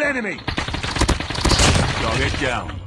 enemy! Dog it down.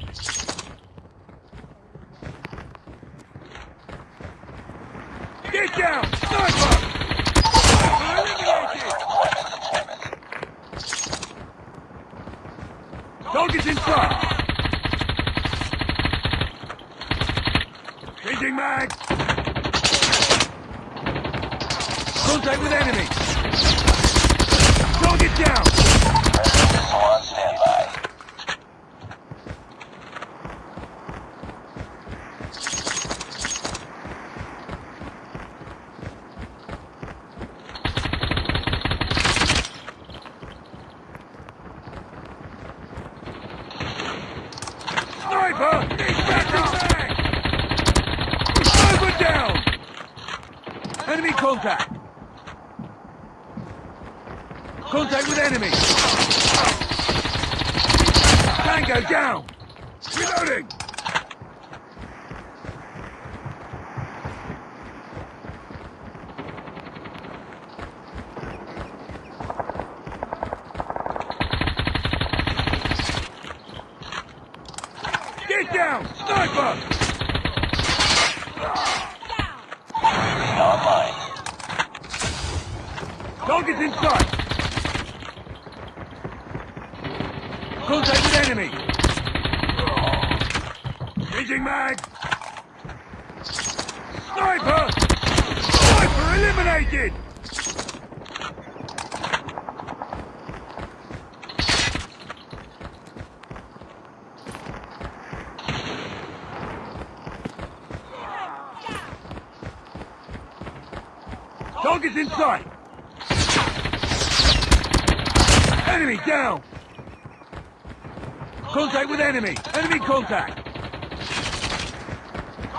contact.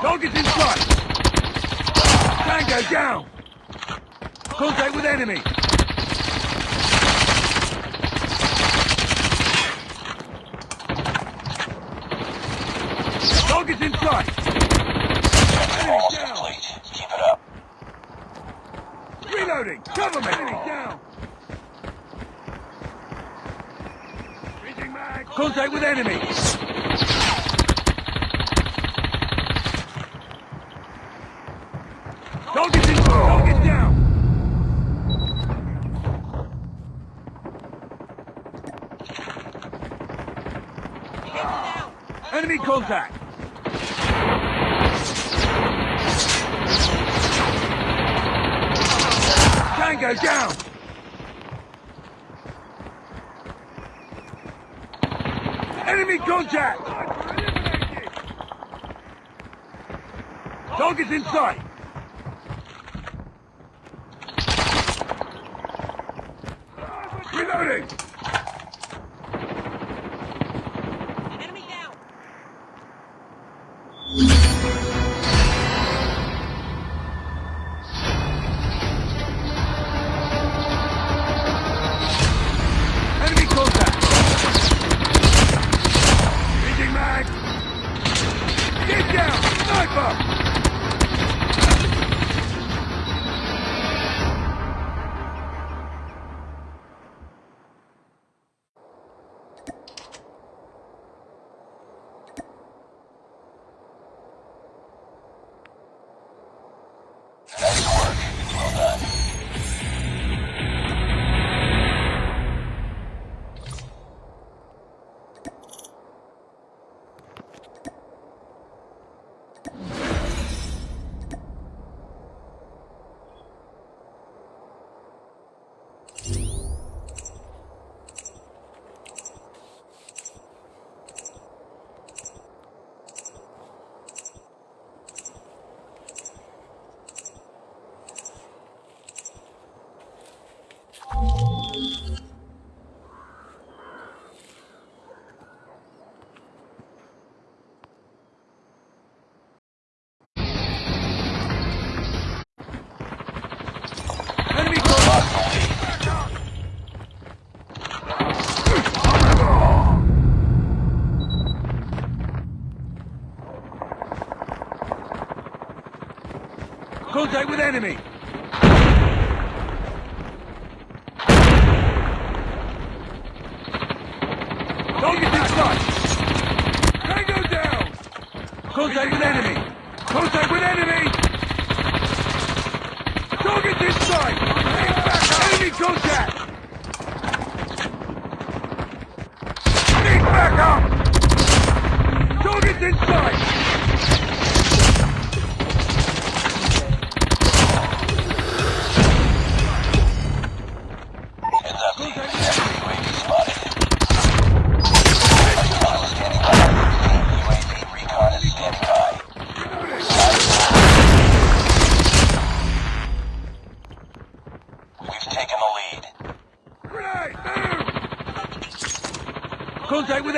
Target in sight. Tango down. Contact with enemy. Target in sight. Cover me. Enemy down. Contact with enemy. contact. Tango down! Enemy contact! Dog is in sight! with enemy.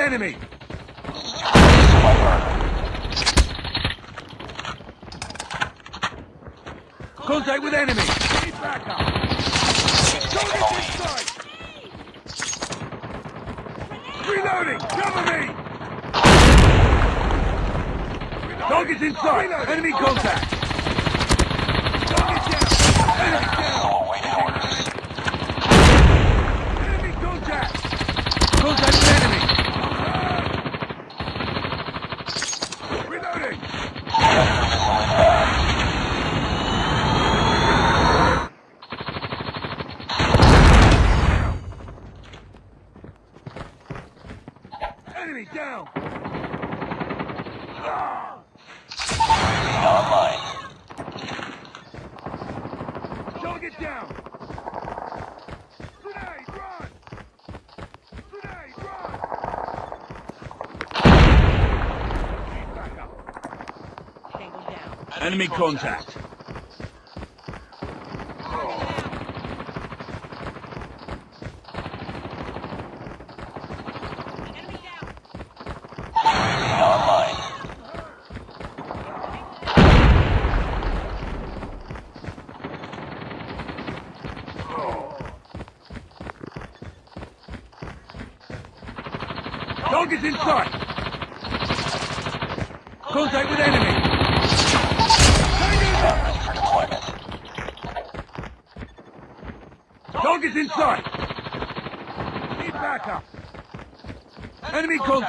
enemy! Contact with enemy! Reloading! Cover me! Target's inside! Enemy contact! Target down! Enemy down! Enemy contact.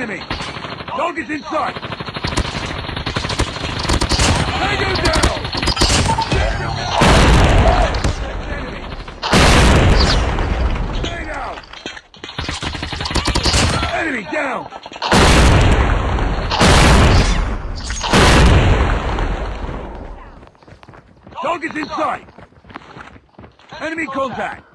enemy! Target's in sight! Take down! Enemy. Stay down! Enemy down! In sight! Enemy contact!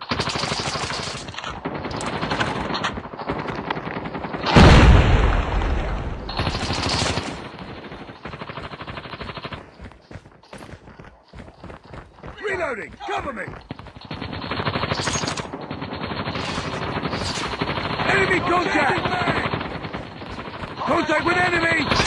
exploding! Cover me! Enemy contact! Contact with enemy!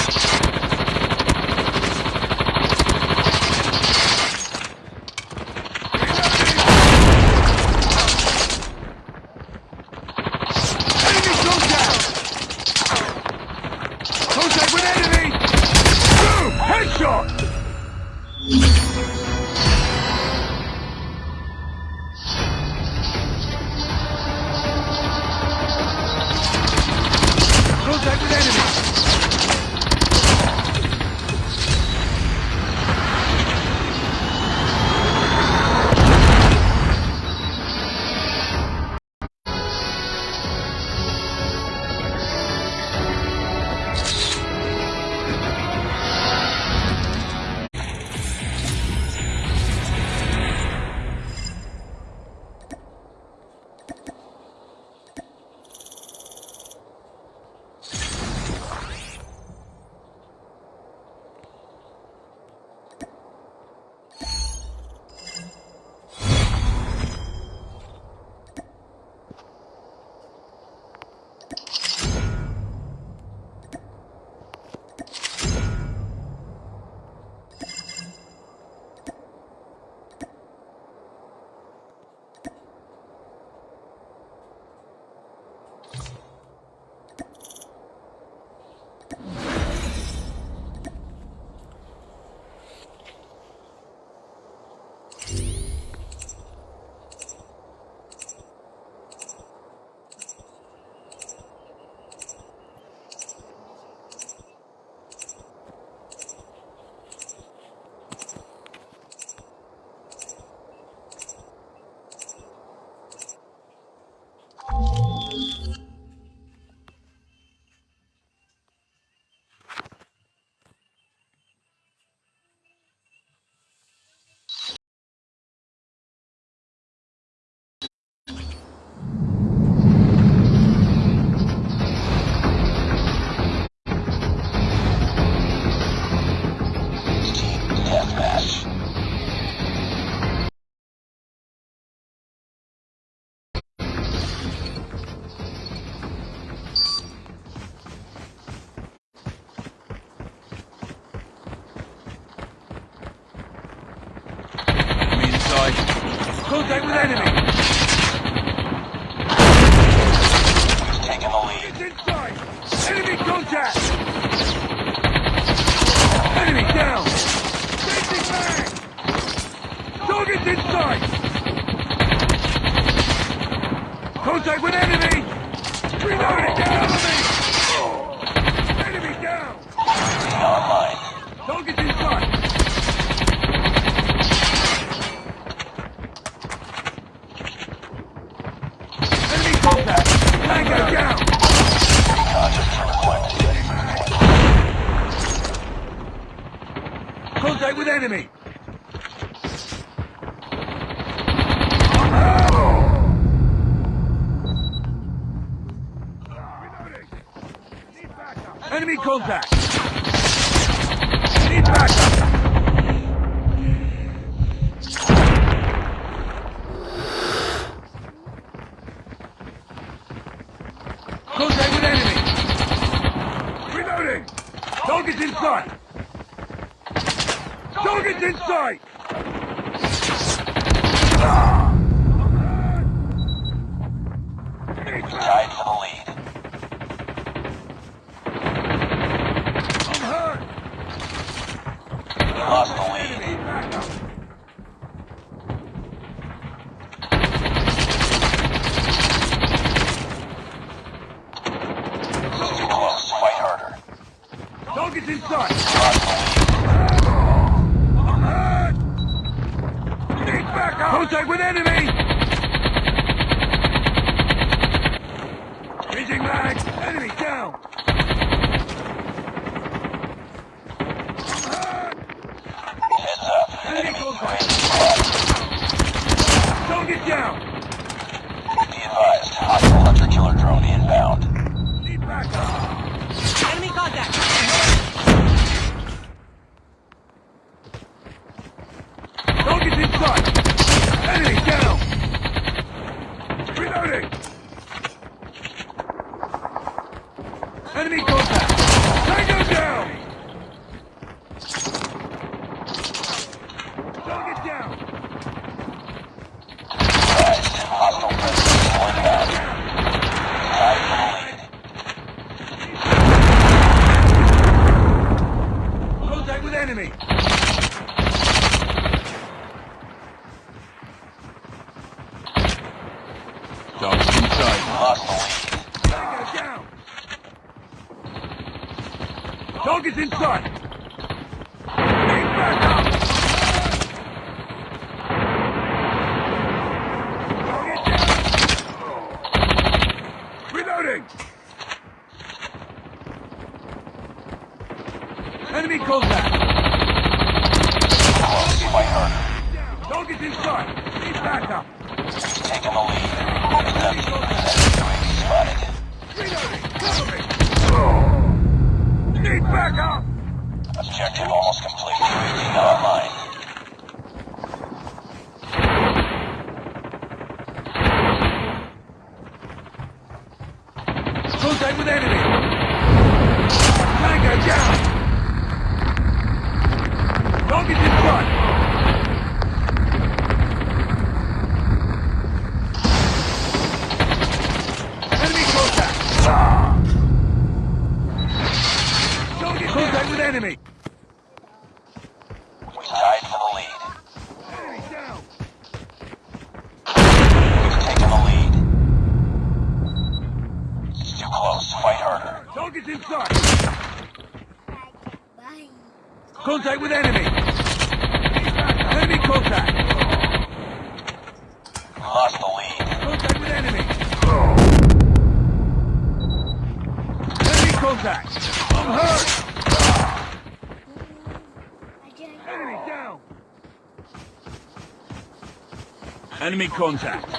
Contact!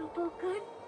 Apa kan?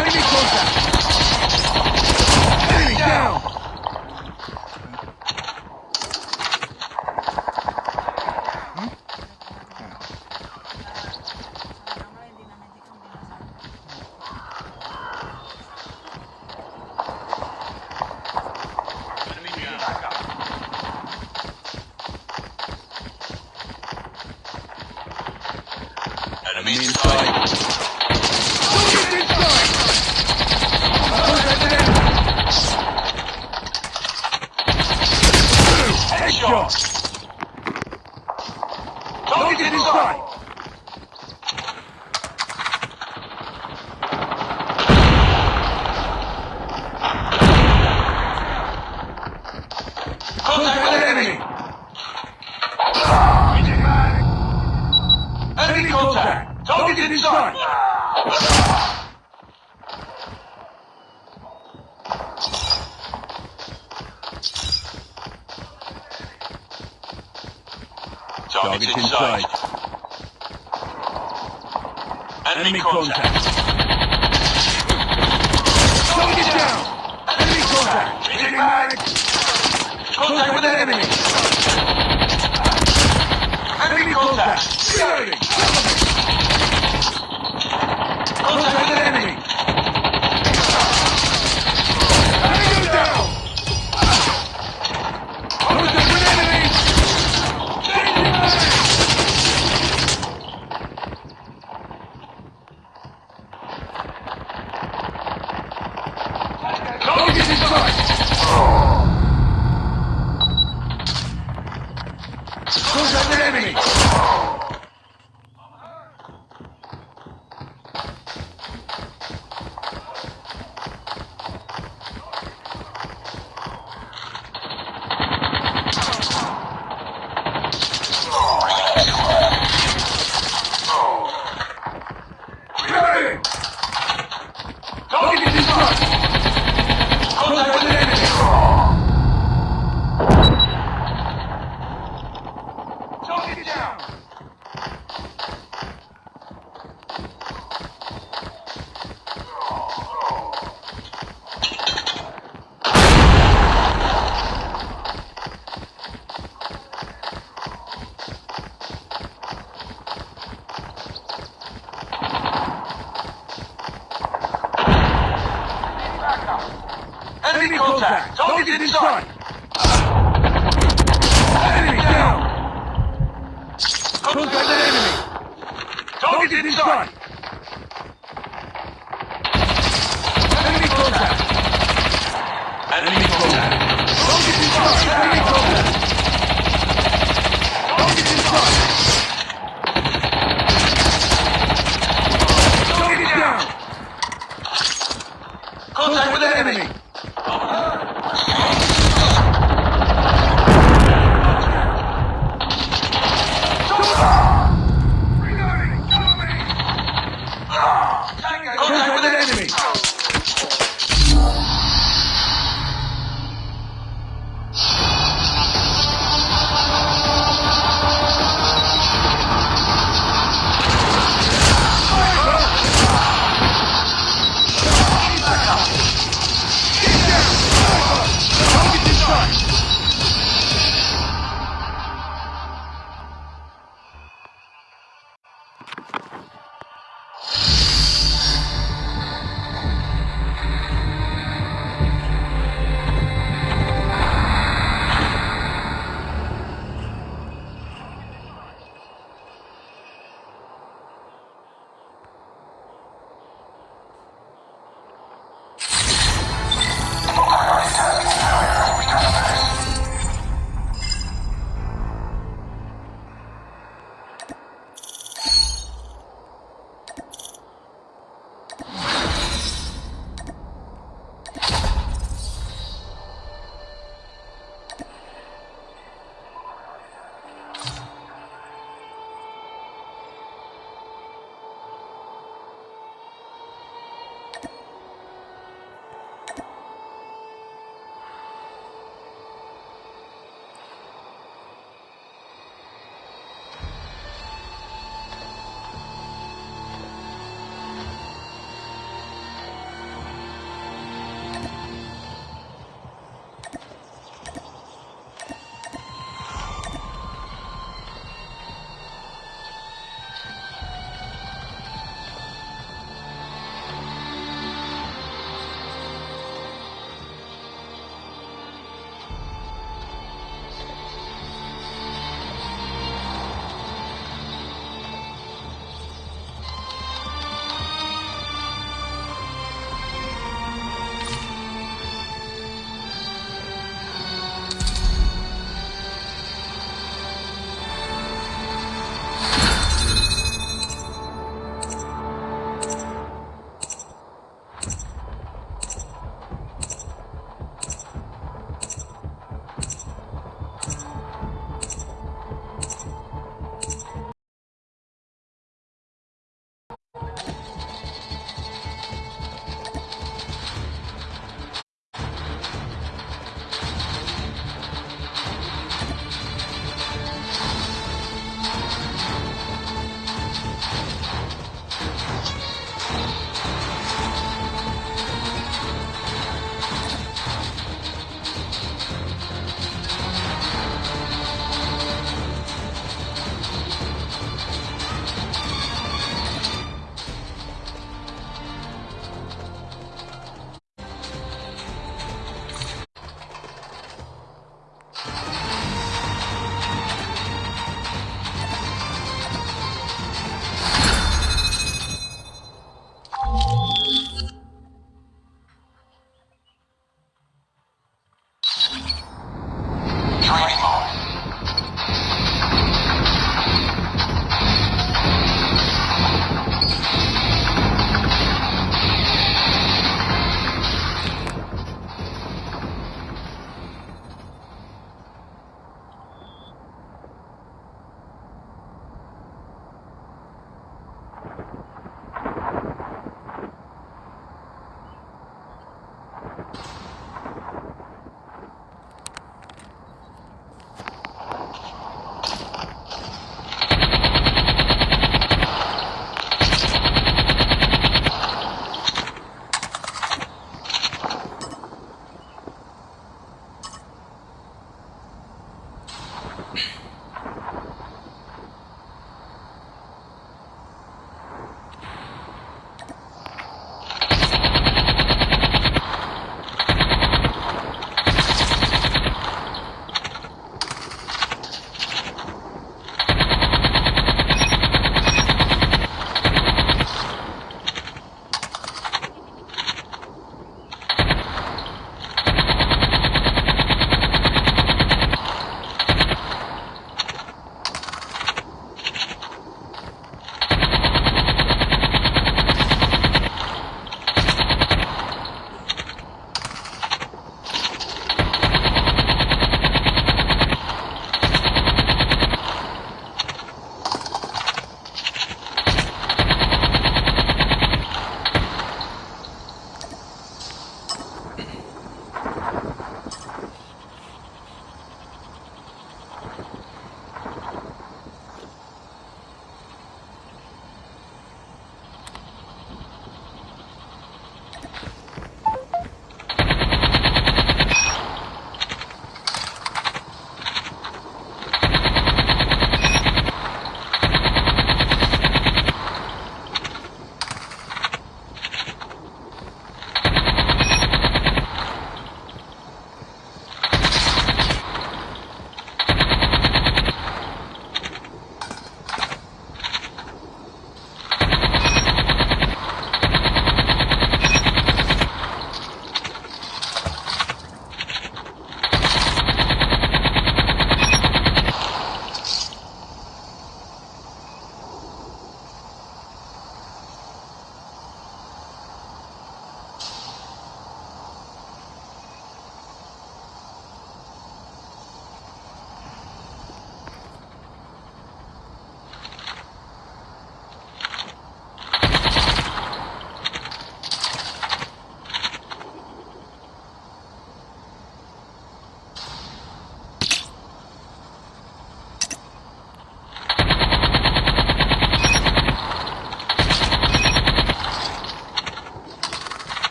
Enemy contact! Enemy down! Enemy inside. Target's inside! Contact with enemy! Headshot! Target's inside! Contact with enemy! Enemy contact! Target's inside! Target's inside. Enemy contact! Target down! Enemy contact! Changing mag! Contact with enemy! Reloading! Contact with enemy! Tango down! Contact with enemy! Danger! In sight! Contact enemy!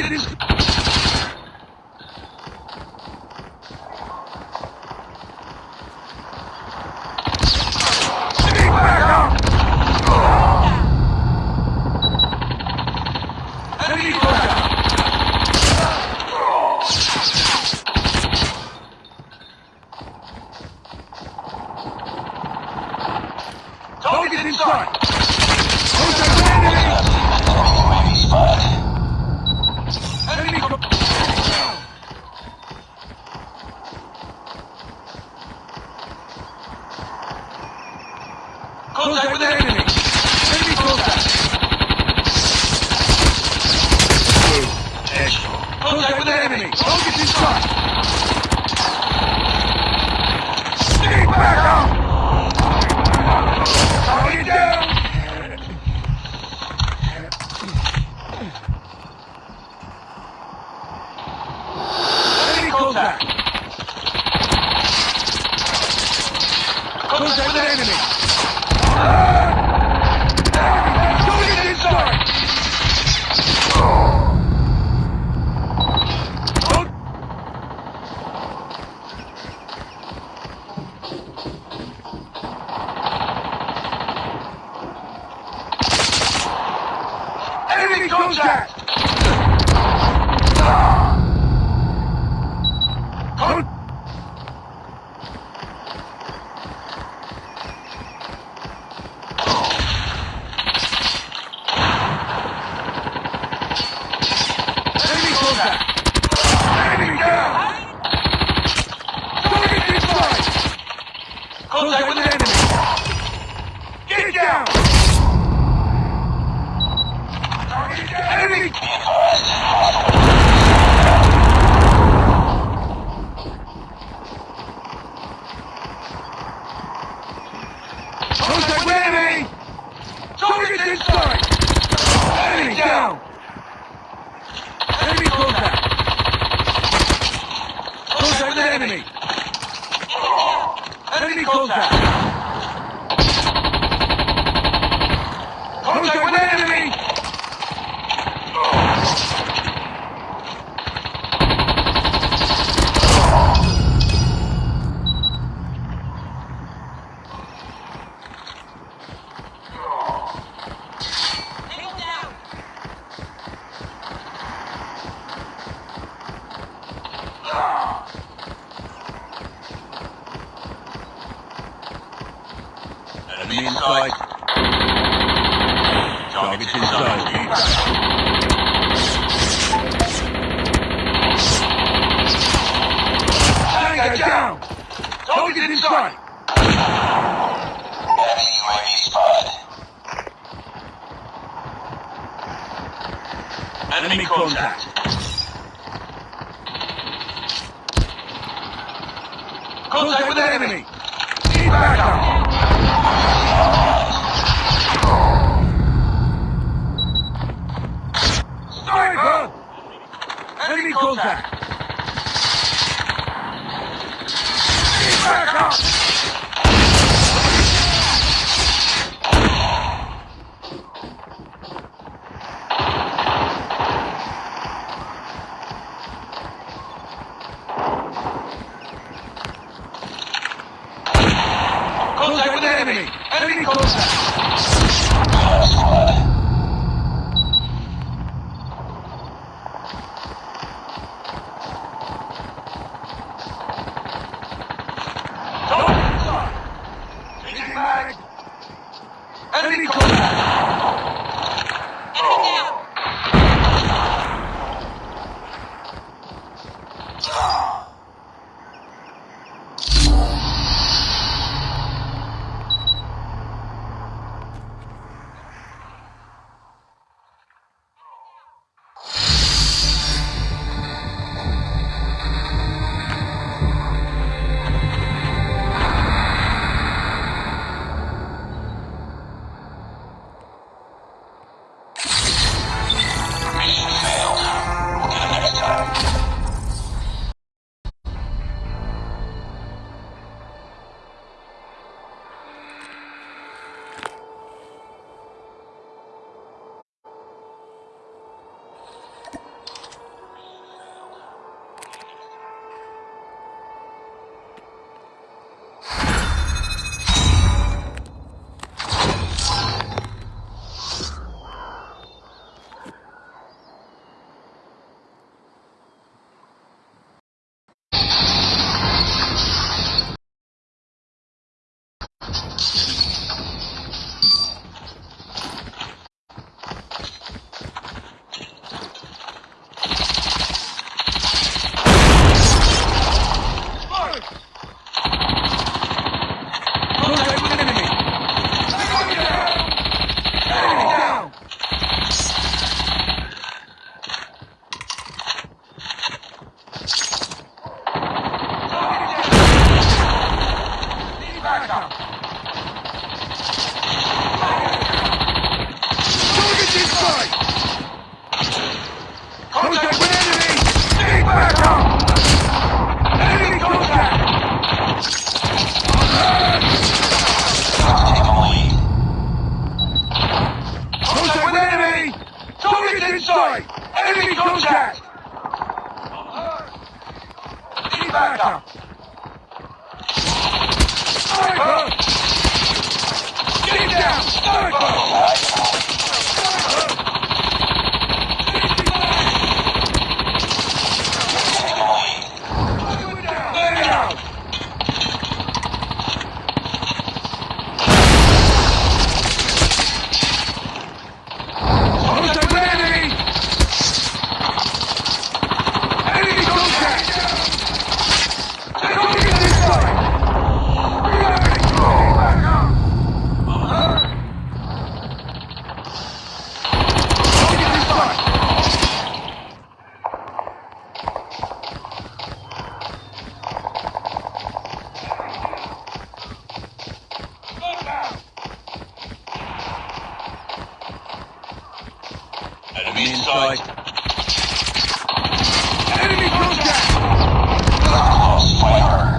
Target is... Stay back up! Enemy contact! Target in sight! Contact with enemy! UAV spot. Enemy co- Contact with enemy! Enemy contact! Contact with enemy! Target in sight! Stay back up! Target down! Enemy contact! Contact with enemy! Target inside! Con- Enemy contact! Con- Enemy In sight. Enemy contact! Close fire.